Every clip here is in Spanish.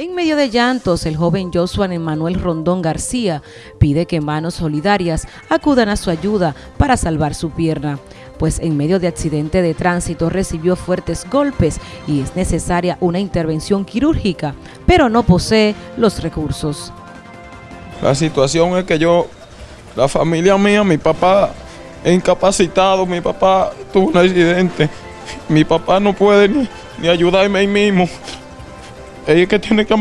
En medio de llantos, el joven Joshua Emanuel Rondón García pide que manos solidarias acudan a su ayuda para salvar su pierna, pues en medio de accidente de tránsito recibió fuertes golpes y es necesaria una intervención quirúrgica, pero no posee los recursos. La situación es que yo, la familia mía, mi papá incapacitado, mi papá tuvo un accidente, mi papá no puede ni, ni ayudarme ahí mismo. Ella que tiene que,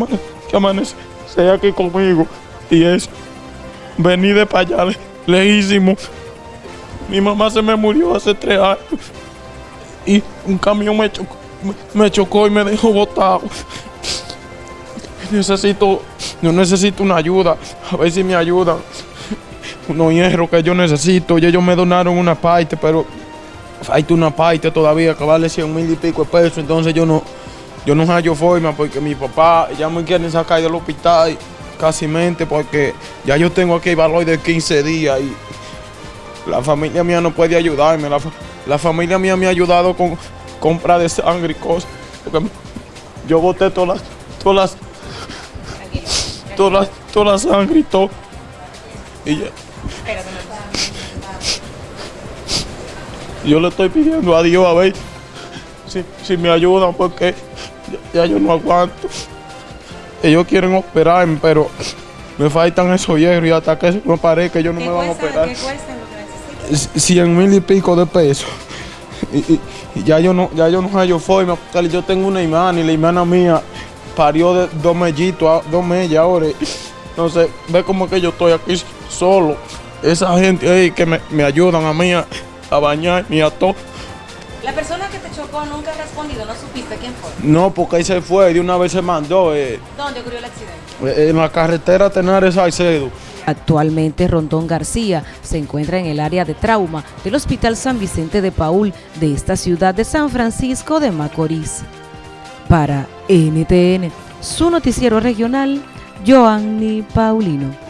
amanecer aquí conmigo. Y es venir de para allá lejísimo. Mi mamá se me murió hace tres años. Y un camión me chocó, me chocó y me dejó botado. Necesito, yo necesito una ayuda. A ver si me ayudan. Unos hierros que yo necesito. Y ellos me donaron una parte, pero falta una parte todavía que vale 100 mil y pico de pesos. Entonces yo no, yo no hallo forma porque mi papá ya me quieren sacar del hospital casi mente porque ya yo tengo aquí valor de 15 días y la familia mía no puede ayudarme. La, familia mía me ha ayudado con compra de sangre y cosas. Porque yo boté todas las, todas las, todas las, sangre y todo. Y yo le estoy pidiendo a Dios a ver si, si me ayudan porque ya, yo no aguanto. Ellos quieren operarme, pero me faltan esos hierros y hasta que me parezca que ellos no me van a operar. ¿Qué cuesta lo que 100 mil y pico de pesos. Y, ya yo no, ya yo no hallo forma. Yo tengo una imán y la imana mía parió de dos mellitos, dos mellas ahora. Entonces, ve como que yo estoy aquí solo. Esa gente ahí que me, me ayudan a mí a, a bañar y a todo. La persona que te chocó nunca ha respondido, ¿no supiste quién fue? No, porque ahí se fue, de una vez se mandó. Eh, ¿Dónde ocurrió el accidente? Eh, en la carretera Tenares Salcedo. Actualmente Rondón García se encuentra en el área de trauma del Hospital San Vicente de Paul de esta ciudad de San Francisco de Macorís. Para NTN, su noticiero regional, Joanny Paulino.